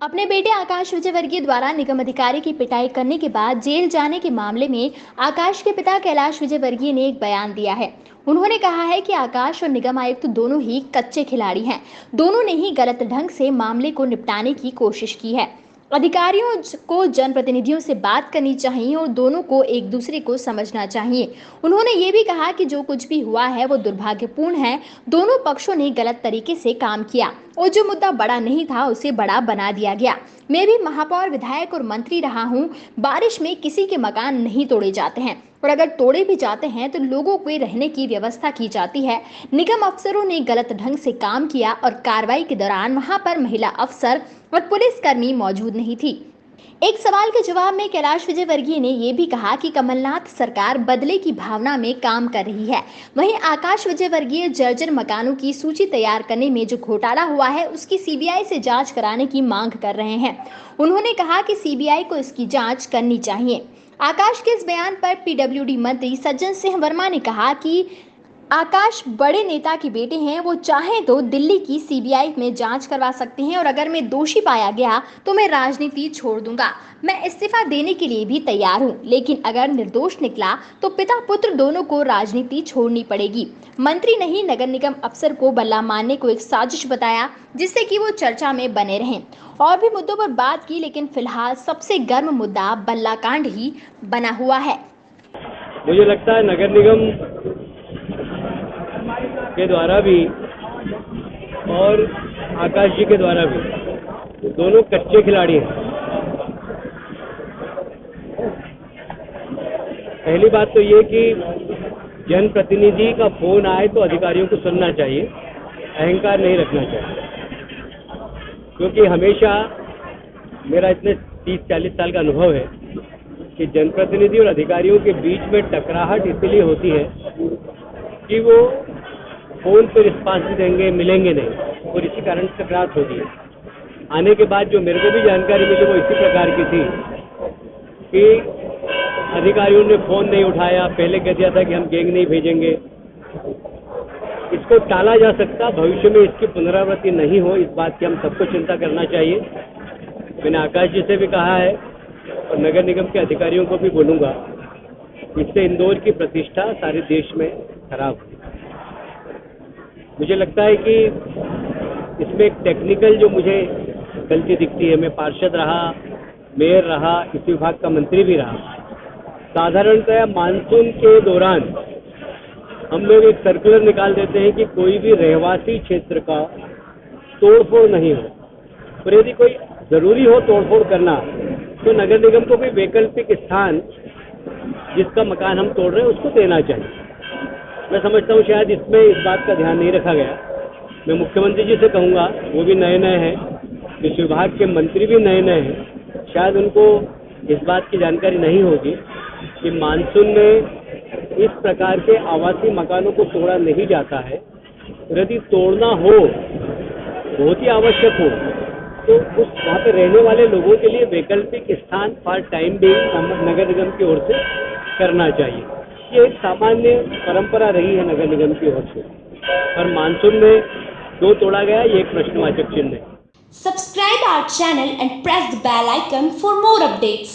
अपने बेटे आकाश विजयवर्गीय द्वारा निगम अधिकारी की पिटाई करने के बाद जेल जाने के मामले में आकाश के पिता कैलाश विजयवर्गीय ने एक बयान दिया है। उन्होंने कहा है कि आकाश और निगम आयुक्त तो दोनों ही कच्चे खिलाड़ी हैं। दोनों ने ही गलत ढंग से मामले को निपटाने की कोशिश की है। अधिकारियों को, जनप्रतिनिधियों से बात करनी चाहिए और दोनों को एक दूसरे को समझना चाहिए। उन्होंने ये भी कहा कि जो कुछ भी हुआ है, वो दुर्भाग्यपूर्ण है। दोनों पक्षों ने गलत तरीके से काम किया और जो मुद्दा बड़ा नहीं था, उसे बड़ा बना दिया गया। मैं भी महापौर, विधायक और मंत्री रहा हूँ। बारिश में किसी के मकान नहीं तोड़े जाते हैं। और अगर तोड़े भी जाते हैं तो लोगों को रहने की व्यवस्था की जाती है। निगम अफसरों ने गलत ढंग से काम किया और कार्रवाई के दौरान वहाँ पर महिला अफसर और पुलिसकर्मी मौजूद नहीं थी। एक सवाल के जवाब में कैलाश विजयवर्गीय ने यह भी कहा कि कमलनाथ सरकार बदले की भावना में काम कर रही है। वहीं आकाश विजयवर्गीय जर्जर मकानों की सूची तैयार करने में जो घोटाला हुआ है, उसकी सीबीआई से जाँच कराने की मांग कर रहे हैं। उन्होंने कहा कि सीबीआई को इसकी जाँच करनी चाहिए। आकाश के इस बयान पर पीडब्ल्यूडी मंत्री सज्जन सिंह वर्मा ने कहा कि आकाश बड़े नेता के बेटे हैं, वो चाहें तो दिल्ली की सीबीआई में जाँच करवा सकते हैं और अगर मैं दोषी पाया गया तो मैं राजनीति छोड़ दूँगा। मैं इस्तीफा देने के लिए भी तैयार हूँ, लेकिन अगर निर्दोष निकला तो पिता पुत्र दोनों को राजनीति छोड़नी पड़ेगी। मंत्री ने ही नगर निगम अफसर को बल्ला मारने को एक साजिश बताया, जिससे कि वो चर्चा में बने रहें। और भी मुद्दों पर बात की, लेकिन फ़िलहाल सबसे गर्म मुद्दा बल्ला कांड ही बना हुआ है। मुझे लगता है नगर निगम के द्वारा भी और आकाश जी के द्वारा भी। दोनों कच्चे खिलाड़ी हैं। पहली बात तो ये कि जनप्रतिनिधि का फ़ोन आए तो अधिकारियों को सुनना चाहिए, अहंकार नहीं रखना चाहिए। क्योंकि हमेशा मेरा इतने 30-40 साल का अनुभव है कि जनप्रतिनिधि और अधिकारियों के बीच में टकराहट इसलिए होती है कि वो फ़ोन पे रिस्पांस देंगे, मिलेंगे नहीं। और इसी कारण से टकराहट होती है आने के बाद जो मेरे को भी जानकारी मिली वो इसी प्रकार की थी कि अधिकारियों ने फ़ोन नहीं उठाया। पहले कह दिया था कि हम गैंग नहीं भेजेंगे। इसको टाला जा सकता, भविष्य में इसकी पुनरावृत्ति नहीं हो, इस बात की हम सबको चिंता करना चाहिए। मैंने आकाश जी से भी कहा है और नगर निगम के अधिकारियों को भी बोलूँगा, इससे इंदौर की प्रतिष्ठा सारे देश में खराब हुई मुझे लगता है कि इसमें एक टेक्निकल जो मुझे गलती दिखती है, मैं पार्षद रहा मेयर रहा, इस विभाग का मंत्री भी रहा। साधारणतः मानसून के दौरान हम लोग एक सर्कुलर निकाल देते हैं कि कोई भी रहवासी क्षेत्र का तोड़फोड़ नहीं हो। पर यदि कोई ज़रूरी हो तोड़फोड़ करना तो नगर निगम को भी वैकल्पिक स्थान जिसका मकान हम तोड़ रहे हैं, उसको देना चाहिए। मैं समझता हूँ शायद इसमें इस बात का ध्यान नहीं रखा गया। मैं मुख्यमंत्री जी से कहूँगा, वो भी नए नए हैं। इस विभाग के मंत्री भी नए नए हैं। शायद उनको इस बात की जानकारी नहीं होगी कि मानसून में इस प्रकार के आवासीय मकानों को तोड़ा नहीं जाता है। यदि तोड़ना हो, बहुत ही आवश्यक हो तो उस वहाँ पे रहने वाले लोगों के लिए वैकल्पिक स्थान फॉर टाइम भी नगर निगम की ओर से करना चाहिए। ये एक सामान्य परंपरा रही है नगर निगम की ओर से। पर मानसून में दो तोड़ा गया, ये एक प्रश्नवाचक चिन्ह है। Subscribe our channel and press the bell icon for more updates